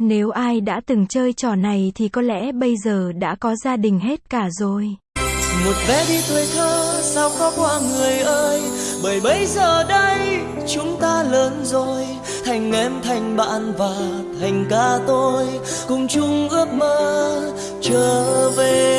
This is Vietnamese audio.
Nếu ai đã từng chơi trò này thì có lẽ bây giờ đã có gia đình hết cả rồi. một vé đi tuổi thơ, sao khó qua người ơi? Bởi bây giờ đây, chúng ta lớn rồi. Thành em, thành bạn và thành ca tôi. Cùng chung ước mơ trở về.